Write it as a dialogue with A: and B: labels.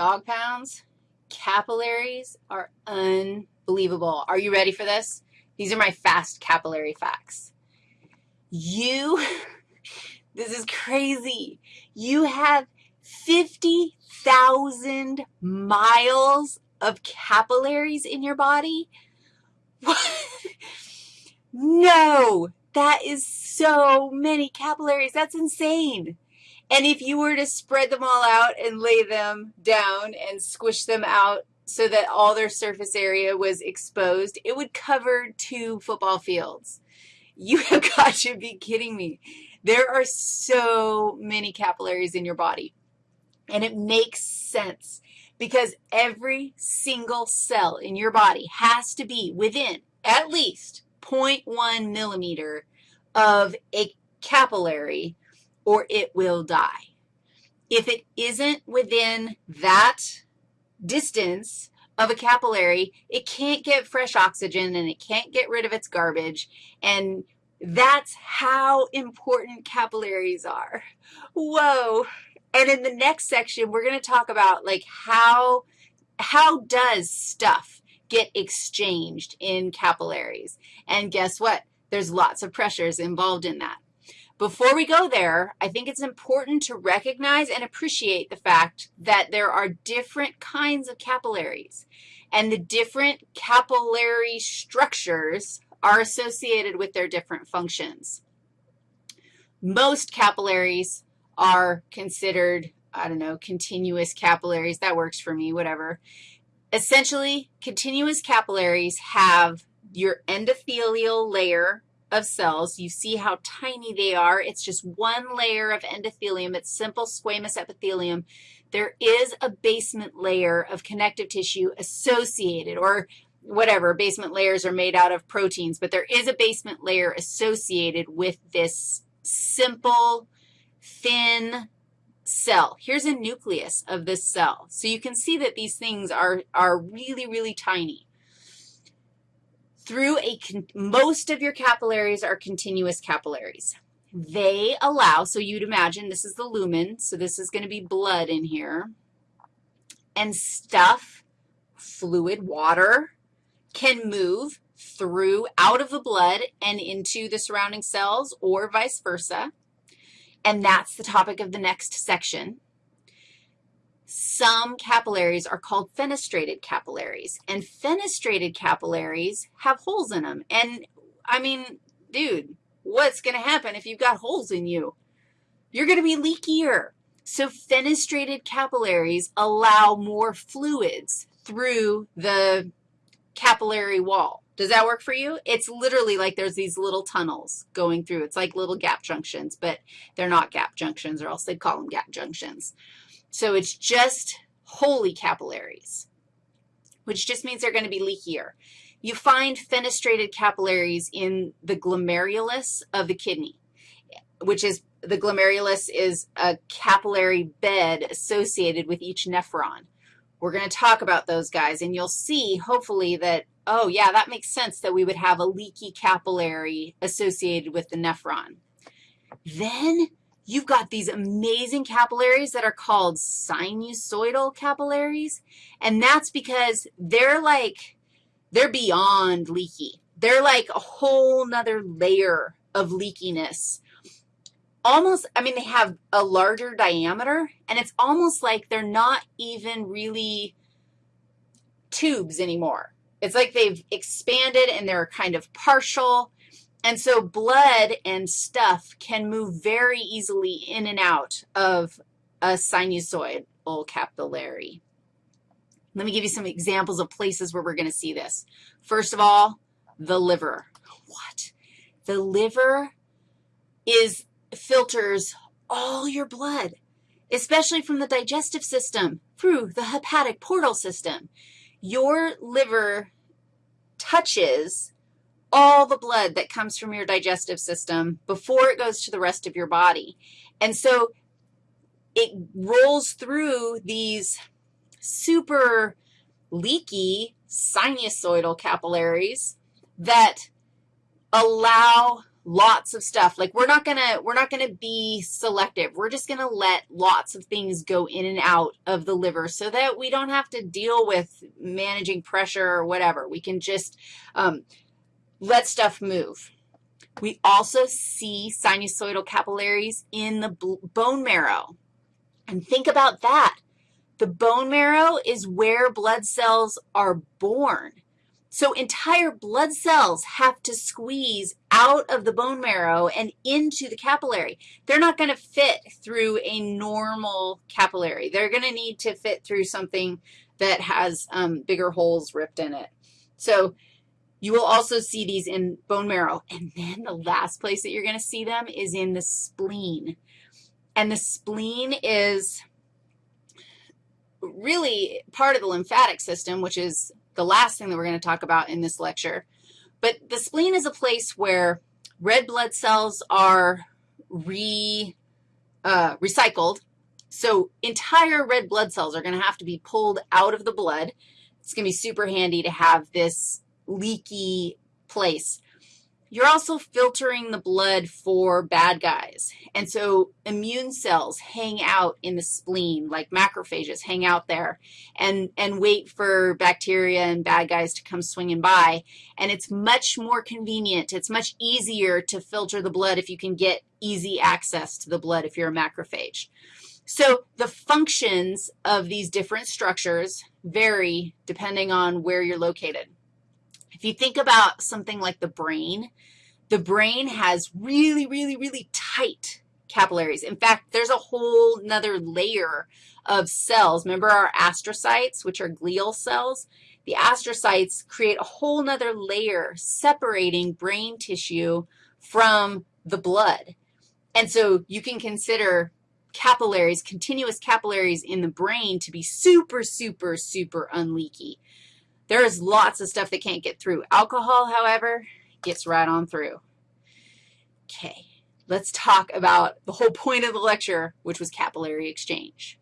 A: dog pounds, capillaries are unbelievable. Are you ready for this? These are my fast capillary facts. You, this is crazy. You have 50,000 miles of capillaries in your body? What? No, that is so many capillaries. That's insane. And if you were to spread them all out and lay them down and squish them out so that all their surface area was exposed, it would cover two football fields. You have got to be kidding me. There are so many capillaries in your body, and it makes sense because every single cell in your body has to be within at least 0.1 millimeter of a capillary or it will die. If it isn't within that distance of a capillary, it can't get fresh oxygen and it can't get rid of its garbage, and that's how important capillaries are. Whoa. And in the next section, we're going to talk about, like, how, how does stuff get exchanged in capillaries? And guess what? There's lots of pressures involved in that. Before we go there, I think it's important to recognize and appreciate the fact that there are different kinds of capillaries, and the different capillary structures are associated with their different functions. Most capillaries are considered, I don't know, continuous capillaries. That works for me, whatever. Essentially, continuous capillaries have your endothelial layer of cells. You see how tiny they are. It's just one layer of endothelium. It's simple squamous epithelium. There is a basement layer of connective tissue associated, or whatever, basement layers are made out of proteins, but there is a basement layer associated with this simple, thin cell. Here's a nucleus of this cell. So you can see that these things are, are really, really tiny through a, most of your capillaries are continuous capillaries. They allow, so you'd imagine this is the lumen, so this is going to be blood in here, and stuff, fluid, water, can move through, out of the blood and into the surrounding cells or vice versa, and that's the topic of the next section. Some capillaries are called fenestrated capillaries, and fenestrated capillaries have holes in them. And, I mean, dude, what's going to happen if you've got holes in you? You're going to be leakier. So fenestrated capillaries allow more fluids through the capillary wall. Does that work for you? It's literally like there's these little tunnels going through. It's like little gap junctions, but they're not gap junctions or else they'd call them gap junctions. So it's just holy capillaries, which just means they're going to be leakier. You find fenestrated capillaries in the glomerulus of the kidney, which is the glomerulus is a capillary bed associated with each nephron. We're going to talk about those guys, and you'll see, hopefully, that, oh, yeah, that makes sense that we would have a leaky capillary associated with the nephron. Then you've got these amazing capillaries that are called sinusoidal capillaries, and that's because they're like, they're beyond leaky. They're like a whole nother layer of leakiness. Almost, I mean, they have a larger diameter, and it's almost like they're not even really tubes anymore. It's like they've expanded and they're kind of partial, and so blood and stuff can move very easily in and out of a sinusoidal capillary. Let me give you some examples of places where we're going to see this. First of all, the liver. What? The liver is filters all your blood, especially from the digestive system through the hepatic portal system. Your liver touches all the blood that comes from your digestive system before it goes to the rest of your body. And so it rolls through these super leaky sinusoidal capillaries that allow lots of stuff. Like we're not gonna, we're not gonna be selective. We're just gonna let lots of things go in and out of the liver so that we don't have to deal with managing pressure or whatever. We can just um, let stuff move. We also see sinusoidal capillaries in the bone marrow. And think about that. The bone marrow is where blood cells are born. So entire blood cells have to squeeze out of the bone marrow and into the capillary. They're not going to fit through a normal capillary. They're going to need to fit through something that has um, bigger holes ripped in it. So you will also see these in bone marrow. And then the last place that you're going to see them is in the spleen. And the spleen is really part of the lymphatic system, which is the last thing that we're going to talk about in this lecture. But the spleen is a place where red blood cells are re, uh, recycled. So entire red blood cells are going to have to be pulled out of the blood. It's going to be super handy to have this leaky place. You're also filtering the blood for bad guys. And so immune cells hang out in the spleen, like macrophages hang out there and, and wait for bacteria and bad guys to come swinging by. And it's much more convenient. It's much easier to filter the blood if you can get easy access to the blood if you're a macrophage. So the functions of these different structures vary depending on where you're located. If you think about something like the brain, the brain has really, really, really tight capillaries. In fact, there's a whole another layer of cells. Remember our astrocytes, which are glial cells? The astrocytes create a whole nother layer separating brain tissue from the blood. And so you can consider capillaries, continuous capillaries in the brain to be super, super, super unleaky. There is lots of stuff that can't get through. Alcohol, however, gets right on through. Okay, let's talk about the whole point of the lecture, which was capillary exchange.